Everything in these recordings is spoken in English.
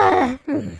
Mm-hmm.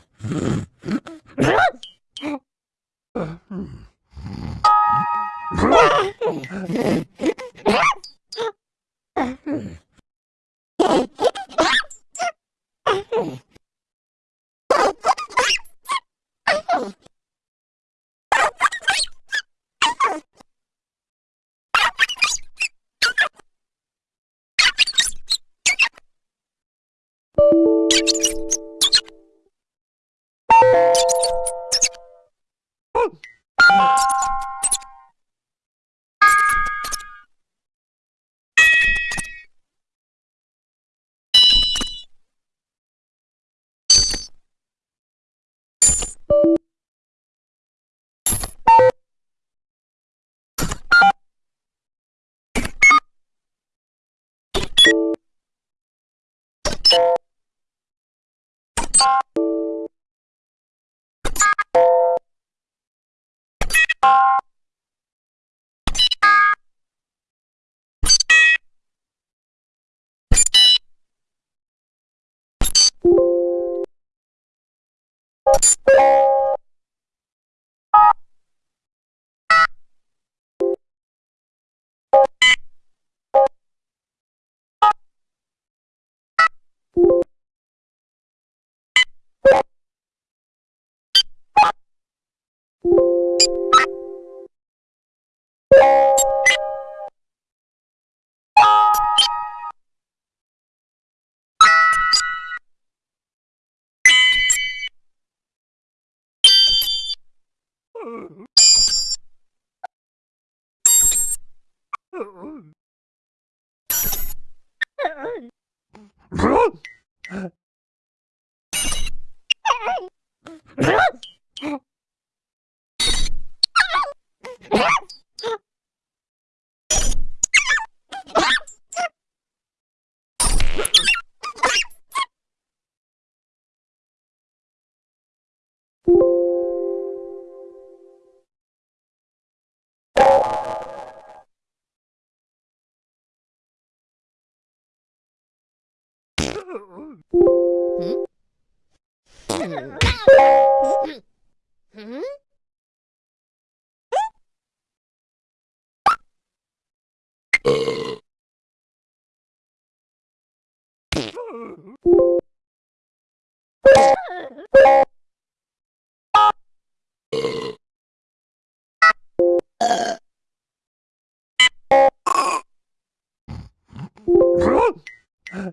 you. Bro! Huh?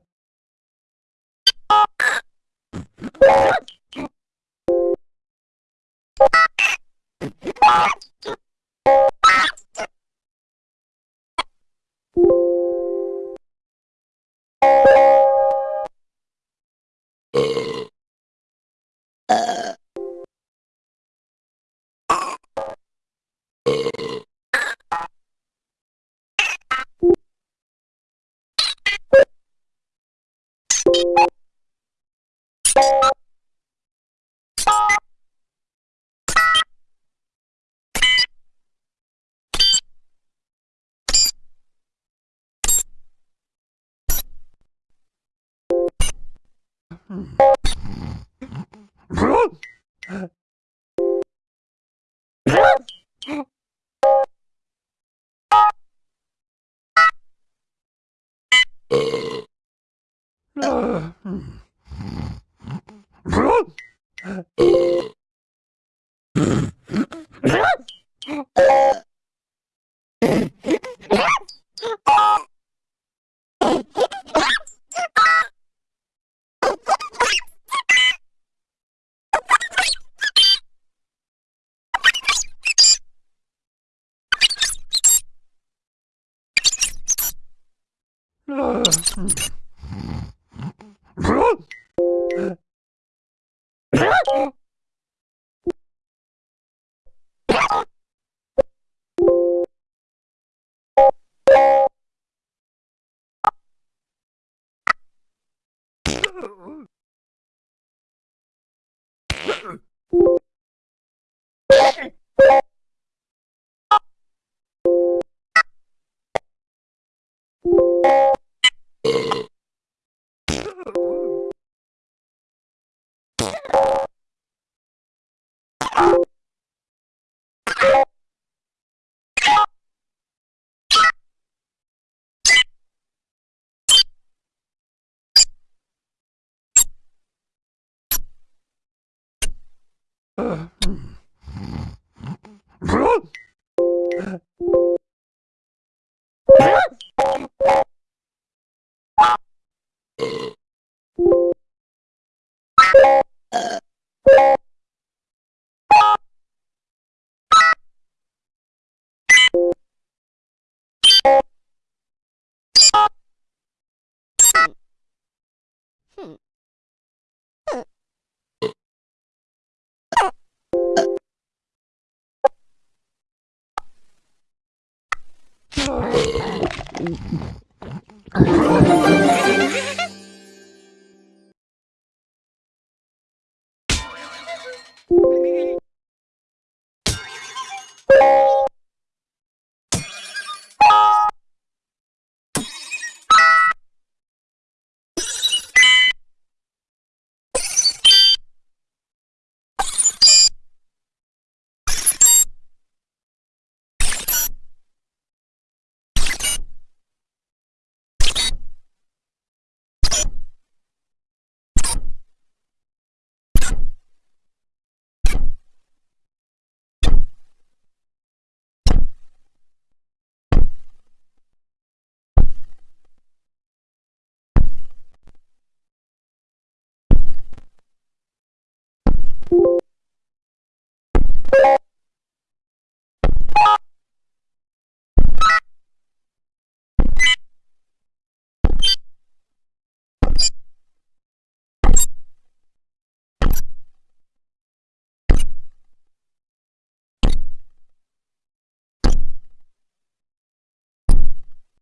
Uh. Oh. Ah. you